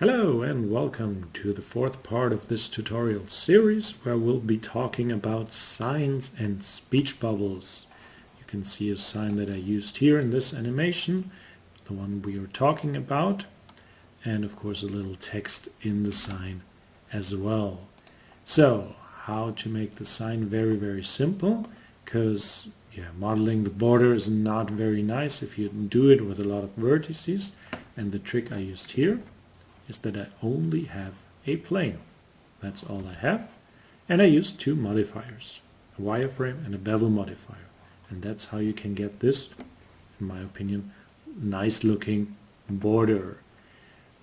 Hello and welcome to the fourth part of this tutorial series where we'll be talking about signs and speech bubbles. You can see a sign that I used here in this animation, the one we are talking about, and of course a little text in the sign as well. So, how to make the sign very very simple, because yeah, modeling the border is not very nice if you do it with a lot of vertices, and the trick I used here is that I only have a plane. That's all I have. And I use two modifiers, a wireframe and a bevel modifier. And that's how you can get this, in my opinion, nice looking border.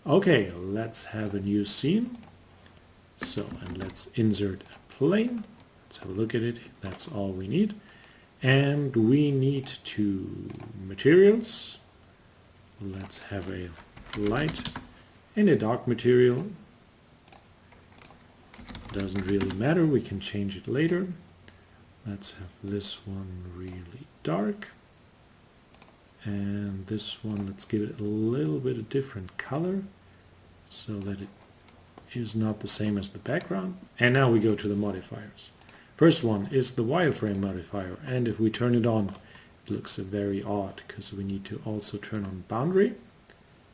Okay, let's have a new scene. So, and let's insert a plane. Let's have a look at it. That's all we need. And we need two materials. Let's have a light in a dark material. Doesn't really matter, we can change it later. Let's have this one really dark. And this one, let's give it a little bit of different color so that it is not the same as the background. And now we go to the modifiers. First one is the wireframe modifier and if we turn it on it looks very odd because we need to also turn on boundary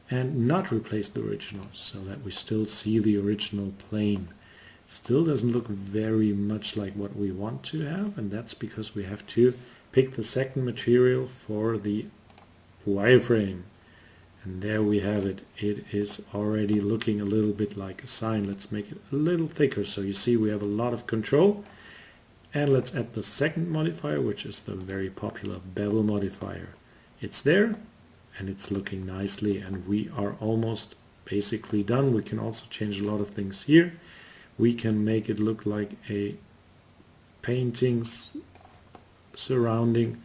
and not replace the original so that we still see the original plane. Still doesn't look very much like what we want to have and that's because we have to pick the second material for the wireframe. And there we have it. It is already looking a little bit like a sign. Let's make it a little thicker so you see we have a lot of control. And let's add the second modifier which is the very popular bevel modifier. It's there and it's looking nicely and we are almost basically done. We can also change a lot of things here. We can make it look like a paintings surrounding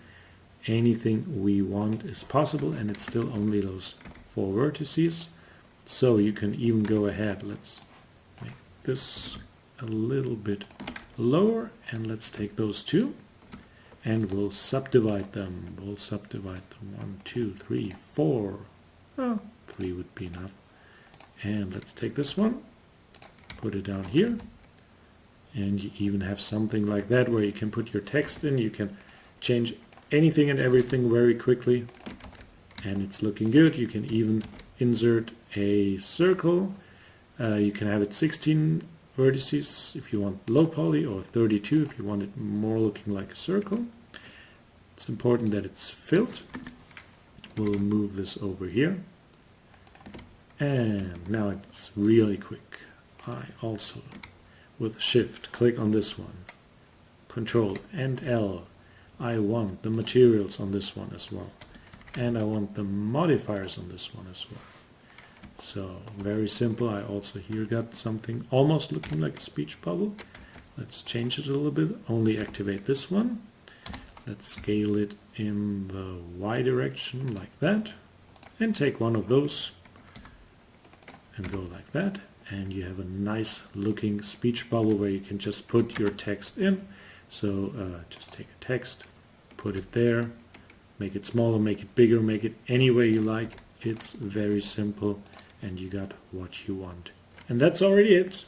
anything we want is possible and it's still only those four vertices. So you can even go ahead. Let's make this a little bit lower and let's take those two and we'll subdivide them. We'll subdivide them. One, two, three, four. Oh, three would be enough. And let's take this one, put it down here. And you even have something like that where you can put your text in. You can change anything and everything very quickly. And it's looking good. You can even insert a circle. Uh, you can have it 16 vertices if you want low poly or 32 if you want it more looking like a circle. It's important that it's filled. We'll move this over here. And now it's really quick. I also, with shift, click on this one. Control and L. I want the materials on this one as well. And I want the modifiers on this one as well. So very simple. I also here got something almost looking like a speech bubble. Let's change it a little bit. Only activate this one. Let's scale it in the Y direction like that. And take one of those and go like that. And you have a nice looking speech bubble where you can just put your text in. So uh, just take a text, put it there, make it smaller, make it bigger, make it any way you like. It's very simple and you got what you want. And that's already it.